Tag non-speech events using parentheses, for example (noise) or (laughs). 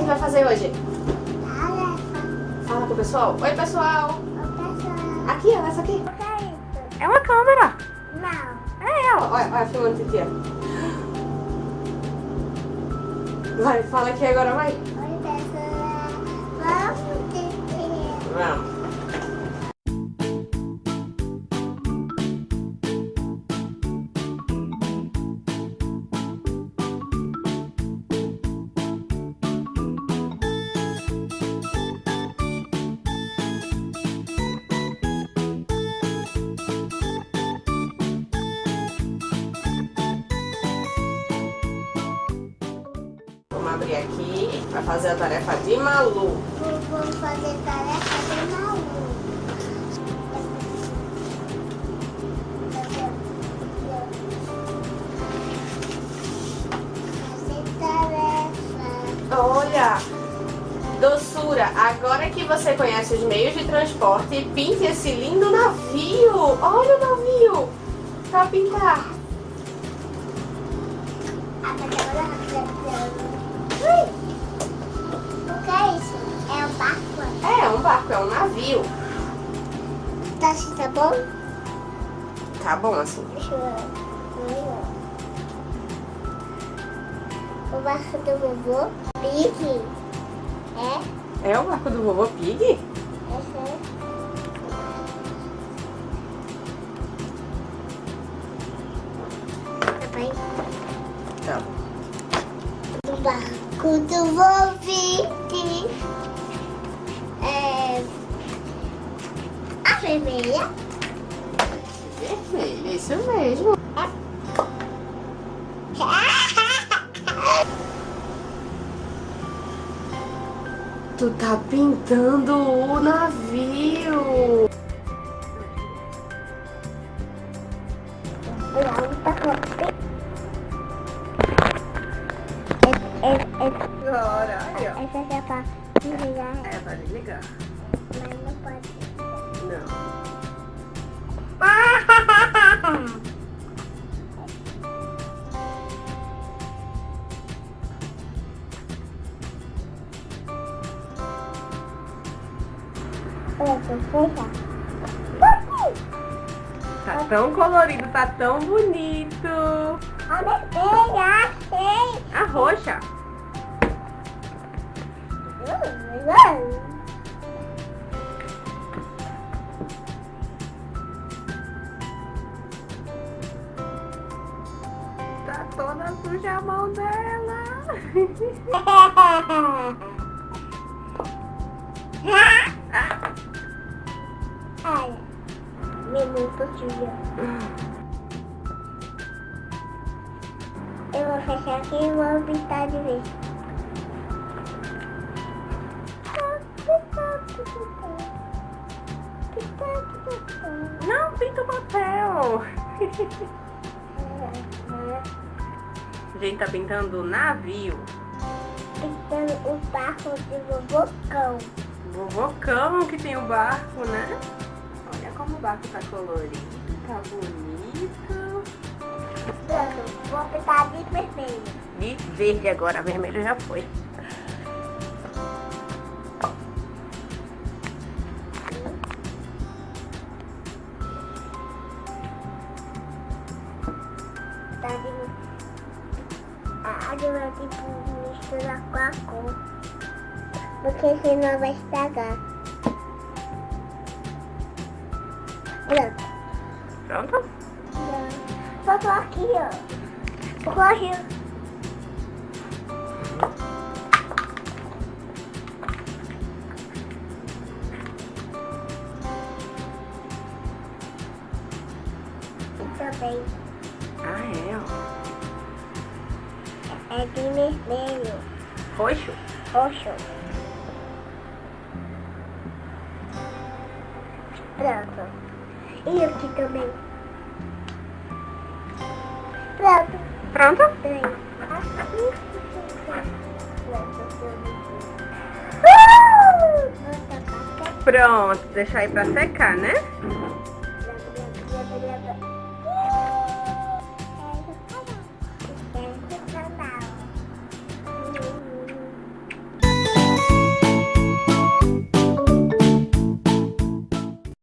que vai fazer hoje? Fala com o pessoal. Oi, pessoal. O pessoal. Aqui, ó, essa aqui. O que é isso? É uma câmera. Não. É ela. Olha, olha, filmando ó. Vai, fala aqui agora, vai. Oi, pessoal. Vamos ter Vamos. Aqui para fazer a tarefa de Malu. Vou, vou fazer tarefa de tarefa. Olha, doçura, agora que você conhece os meios de transporte, pinte esse lindo navio. Olha o navio para pintar. O que é isso? É um barco? É, um barco, é um navio. Tá assim, tá bom? Tá bom assim. Deixa eu ver. O barco do vovô Pig. É? É o barco do vovô Pig? Do vovô Pig. É... A vermelha. Vermelho, isso mesmo. (laughs) Tu tá pintando o navio. É, Agora, aí, ó. essa aqui é pra desligar, É, pra desligar. mas não pode. Não. Tá tão colorido, tá tão bonito. A vermelha, achei. A roxa. Tá toda suja a mão dela. (laughs) Eu vou fechar aqui e vou pintar de vez. Não, pinta o papel. A gente tá pintando o navio. Pintando o barco de vovocão. Vovocão que tem o barco, né? Olha como o barco tá colorido, tá bonito. Pronto, pintar de vermelho. De verde agora, vermelho já foi. Tá de... A água tipo misturar com a cor. Porque senão vai estragar. Pronto. Pronto? Só tô aqui, ó. Corre. Também Ah, é, é de vermelho, Roxo? roxo. Pronto. E aqui também. Pronto. Pronto? Pronto, deixar aí pra secar, né?